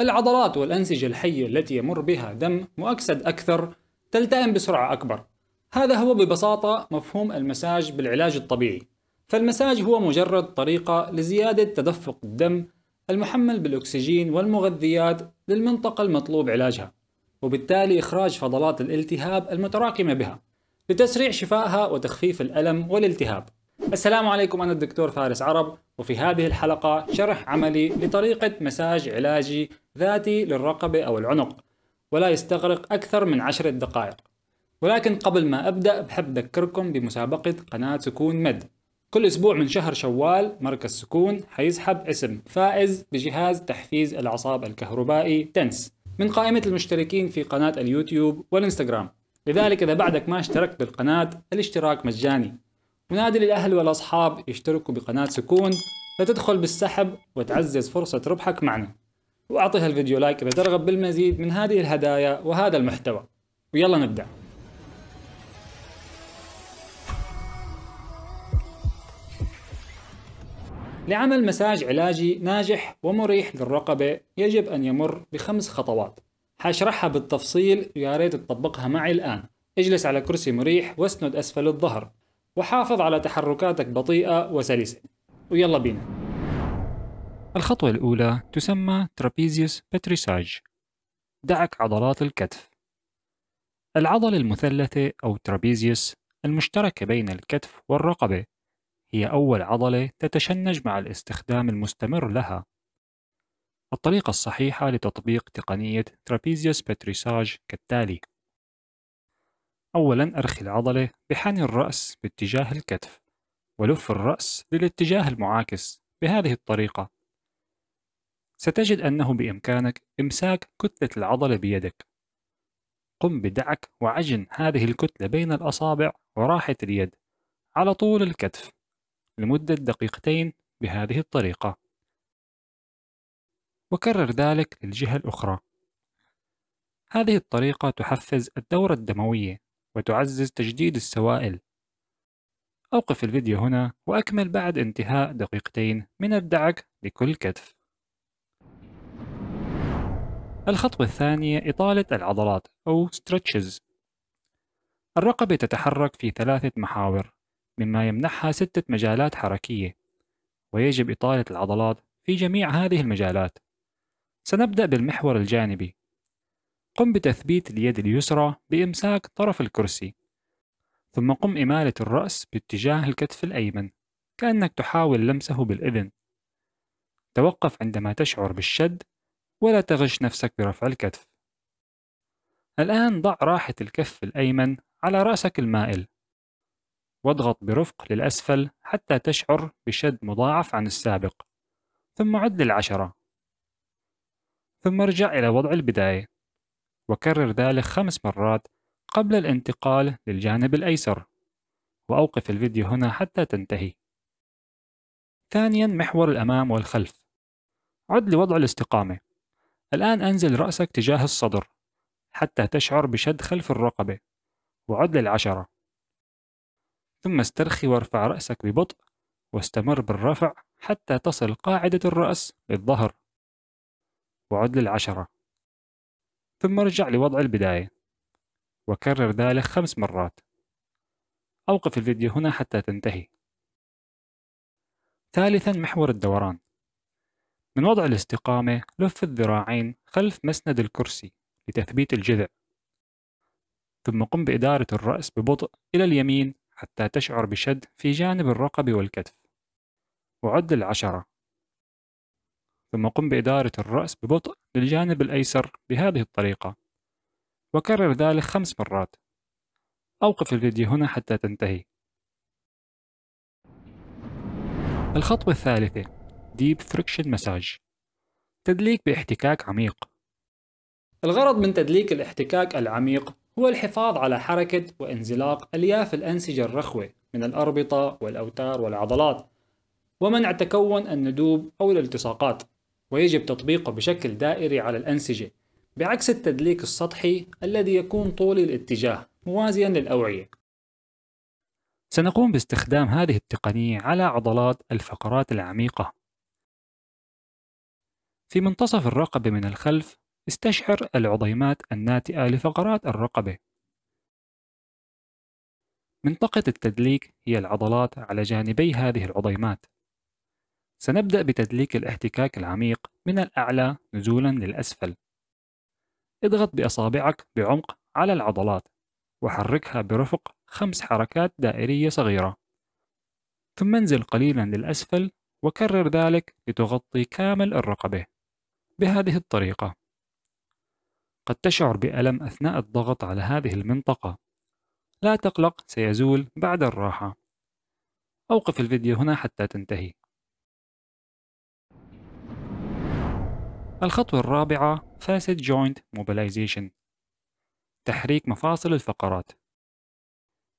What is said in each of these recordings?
العضلات والأنسجة الحية التي يمر بها دم مؤكسد أكثر تلتئم بسرعة أكبر. هذا هو ببساطة مفهوم المساج بالعلاج الطبيعي. فالمساج هو مجرد طريقة لزيادة تدفق الدم المحمل بالأكسجين والمغذيات للمنطقة المطلوب علاجها وبالتالي إخراج فضلات الالتهاب المتراكمة بها لتسريع شفائها وتخفيف الألم والالتهاب. السلام عليكم أنا الدكتور فارس عرب وفي هذه الحلقة شرح عملي لطريقة مساج علاجي ذاتي للرقبة أو العنق ولا يستغرق أكثر من عشرة دقائق. ولكن قبل ما أبدأ بحب أذكركم بمسابقة قناة سكون مد. كل أسبوع من شهر شوال مركز سكون حيسحب اسم فائز بجهاز تحفيز الأعصاب الكهربائي تنس من قائمة المشتركين في قناة اليوتيوب والإنستغرام. لذلك إذا بعدك ما اشتركت بالقناة الاشتراك مجاني. ونادي للأهل والأصحاب يشتركوا بقناة سكون لتدخل بالسحب وتعزز فرصة ربحك معنا. وأعطي هالفيديو لايك إذا ترغب بالمزيد من هذه الهدايا وهذا المحتوى. ويلا نبدأ. لعمل مساج علاجي ناجح ومريح للرقبة يجب أن يمر بخمس خطوات. حاشرحها بالتفصيل ويا ريت تطبقها معي الآن. اجلس على كرسي مريح واسند أسفل الظهر. وحافظ على تحركاتك بطيئة وسلسة. ويلا بينا. الخطوة الأولى تسمى trapezius petrissage دعك عضلات الكتف. العضلة المثلثة أو trapezius المشتركة بين الكتف والرقبة هي أول عضلة تتشنج مع الاستخدام المستمر لها. الطريقة الصحيحة لتطبيق تقنية trapezius petrissage كالتالي. أولا أرخي العضلة بحني الرأس باتجاه الكتف ولف الرأس للاتجاه المعاكس بهذه الطريقة. ستجد أنه بإمكانك إمساك كتلة العضلة بيدك. قم بدعك وعجن هذه الكتلة بين الأصابع وراحة اليد على طول الكتف لمدة دقيقتين بهذه الطريقة. وكرر ذلك للجهة الأخرى. هذه الطريقة تحفز الدورة الدموية وتعزز تجديد السوائل. أوقف الفيديو هنا وأكمل بعد انتهاء دقيقتين من الدعك لكل كتف. الخطوة الثانية إطالة العضلات أو stretches. الرقبة تتحرك في ثلاثة محاور مما يمنحها ستة مجالات حركية ويجب إطالة العضلات في جميع هذه المجالات. سنبدأ بالمحور الجانبي. قم بتثبيت اليد اليسرى بإمساك طرف الكرسي ثم قم إمالة الرأس باتجاه الكتف الأيمن كأنك تحاول لمسه بالإذن. توقف عندما تشعر بالشد ولا تغش نفسك برفع الكتف. الآن ضع راحة الكف الأيمن على رأسك المائل. واضغط برفق للأسفل حتى تشعر بشد مضاعف عن السابق. ثم عد للعشرة. ثم ارجع إلى وضع البداية. وكرر ذلك خمس مرات قبل الانتقال للجانب الأيسر. وأوقف الفيديو هنا حتى تنتهي. ثانيا محور الأمام والخلف. عد لوضع الاستقامة. الآن أنزل رأسك تجاه الصدر حتى تشعر بشد خلف الرقبة. وعد للعشرة. ثم استرخي وارفع رأسك ببطء واستمر بالرفع حتى تصل قاعدة الرأس للظهر. وعد للعشرة. ثم ارجع لوضع البداية. وكرر ذلك خمس مرات. أوقف الفيديو هنا حتى تنتهي. ثالثا محور الدوران. من وضع الاستقامة لف الذراعين خلف مسند الكرسي لتثبيت الجذع. ثم قم بإدارة الرأس ببطء إلى اليمين حتى تشعر بشد في جانب الرقبة والكتف. وعد العشرة. ثم قم بإدارة الرأس ببطء للجانب الأيسر بهذه الطريقة. وكرر ذلك خمس مرات. أوقف الفيديو هنا حتى تنتهي. الخطوة الثالثة Deep Friction Massage. تدليك باحتكاك عميق. الغرض من تدليك الاحتكاك العميق هو الحفاظ على حركة وانزلاق ألياف الأنسجة الرخوة من الأربطة والأوتار والعضلات ومنع تكون الندوب أو الالتصاقات. ويجب تطبيقه بشكل دائري على الأنسجة بعكس التدليك السطحي الذي يكون طولي الاتجاه موازيا للأوعية. سنقوم باستخدام هذه التقنية على عضلات الفقرات العميقة. في منتصف الرقبة من الخلف استشعر العضيمات الناتئة لفقرات الرقبة. منطقة التدليك هي العضلات على جانبي هذه العضيمات سنبدأ بتدليك الاحتكاك العميق من الأعلى نزولا للأسفل. اضغط بأصابعك بعمق على العضلات وحركها برفق خمس حركات دائرية صغيرة. ثم انزل قليلا للأسفل وكرر ذلك لتغطي كامل الرقبة بهذه الطريقة. قد تشعر بألم أثناء الضغط على هذه المنطقة. لا تقلق سيزول بعد الراحة. أوقف الفيديو هنا حتى تنتهي. الخطوة الرابعة Facet Joint Mobilization تحريك مفاصل الفقرات.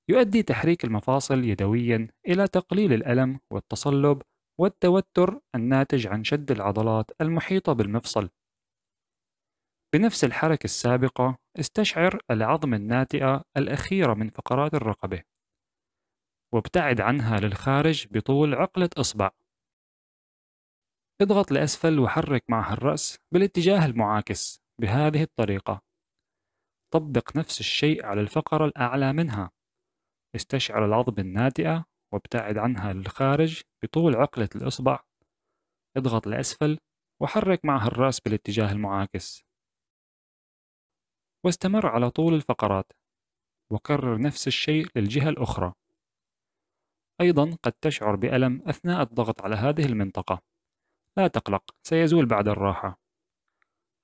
يؤدي تحريك المفاصل يدويا إلى تقليل الألم والتصلب والتوتر الناتج عن شد العضلات المحيطة بالمفصل. بنفس الحركة السابقة استشعر العظم الناتئة الأخيرة من فقرات الرقبة. وابتعد عنها للخارج بطول عقلة إصبع. اضغط لأسفل وحرك معها الرأس بالاتجاه المعاكس بهذه الطريقة. طبق نفس الشيء على الفقرة الأعلى منها. استشعر العظم الناتئة وابتعد عنها للخارج بطول عقلة الإصبع. اضغط لأسفل وحرك معها الرأس بالاتجاه المعاكس. واستمر على طول الفقرات. وكرر نفس الشيء للجهة الأخرى. أيضا قد تشعر بألم أثناء الضغط على هذه المنطقة. لا تقلق سيزول بعد الراحة.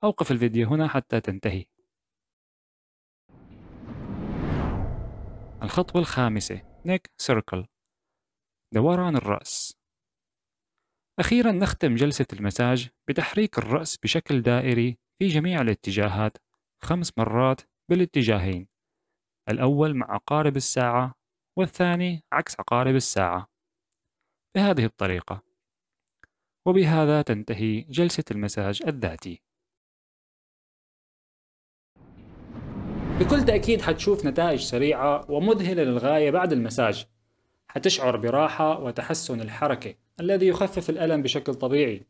أوقف الفيديو هنا حتى تنتهي. الخطوة الخامسة نيك سيركل دوران الرأس. أخيرا نختم جلسة المساج بتحريك الرأس بشكل دائري في جميع الاتجاهات خمس مرات بالاتجاهين. الأول مع عقارب الساعة والثاني عكس عقارب الساعة. بهذه الطريقة. وبهذا تنتهي جلسة المساج الذاتي. بكل تأكيد حتشوف نتائج سريعة ومذهلة للغاية بعد المساج. حتشعر براحة وتحسن الحركة الذي يخفف الألم بشكل طبيعي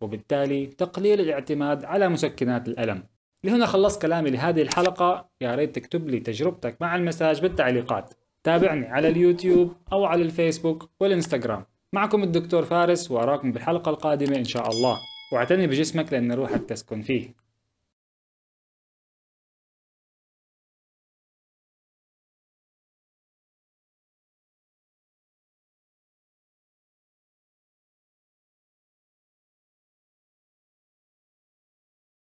وبالتالي تقليل الاعتماد على مسكنات الألم. لهنا خلصت كلامي لهذه الحلقة. يا ريت تكتب لي تجربتك مع المساج بالتعليقات. تابعني على اليوتيوب أو على الفيسبوك والإنستغرام. معكم الدكتور فارس وأراكم بالحلقة القادمة إن شاء الله. واعتني بجسمك لأن روحك تسكن فيه.